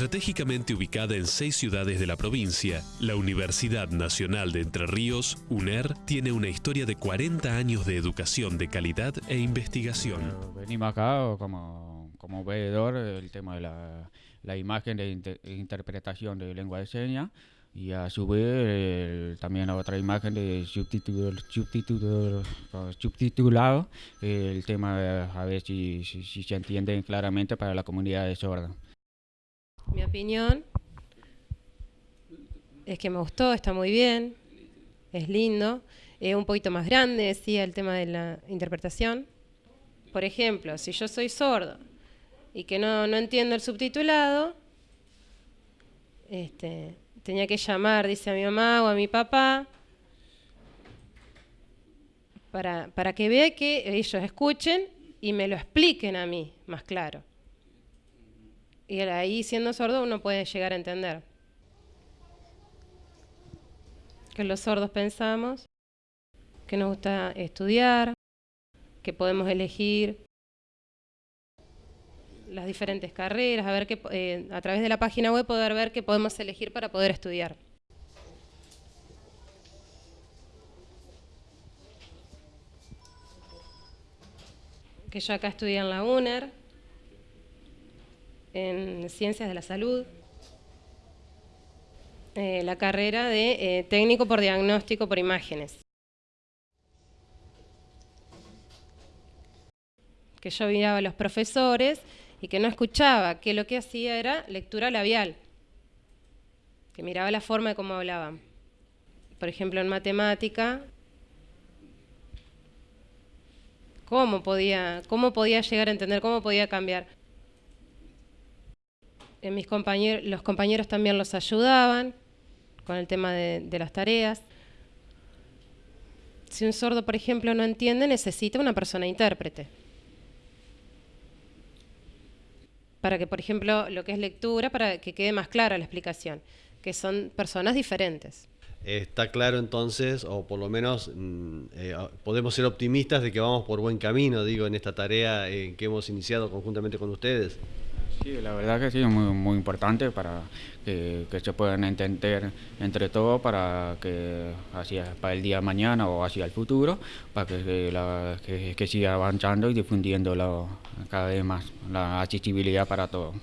Estratégicamente ubicada en seis ciudades de la provincia, la Universidad Nacional de Entre Ríos, UNER, tiene una historia de 40 años de educación de calidad e investigación. Venimos acá como, como veedor el tema de la, imagen de interpretación de lengua de señas y a su vez también otra imagen de subtitulado, el tema a ver si, si, se entiende claramente para la comunidad de sorda. Mi opinión es que me gustó, está muy bien, es lindo, es un poquito más grande, decía el tema de la interpretación. Por ejemplo, si yo soy sordo y que no, no entiendo el subtitulado, este, tenía que llamar, dice a mi mamá o a mi papá, para, para que vea que ellos escuchen y me lo expliquen a mí más claro. Y ahí siendo sordo uno puede llegar a entender. Que los sordos pensamos, que nos gusta estudiar, que podemos elegir las diferentes carreras, a ver que eh, a través de la página web poder ver qué podemos elegir para poder estudiar. Que yo acá estudié en la UNER, en Ciencias de la Salud, eh, la carrera de eh, técnico por diagnóstico por imágenes. Que yo miraba a los profesores y que no escuchaba, que lo que hacía era lectura labial, que miraba la forma de cómo hablaban. Por ejemplo, en matemática, cómo podía, cómo podía llegar a entender, cómo podía cambiar. Mis compañeros, los compañeros también los ayudaban con el tema de, las tareas. Si un sordo, por ejemplo, no entiende, necesita una persona intérprete. para que, por ejemplo, lo que es lectura, para que quede más clara la explicación, que son personas diferentes. Está claro entonces, o por lo menos mm, eh, podemos ser optimistas de que vamos por buen camino, digo, en esta tarea que hemos iniciado conjuntamente con ustedes. Sí, la verdad que sí, es muy, muy importante para que, se puedan entender entre todos para que hacia para el día de mañana o hacia el futuro, para que, la, que, siga avanzando y difundiendo cada vez más la accesibilidad para todos.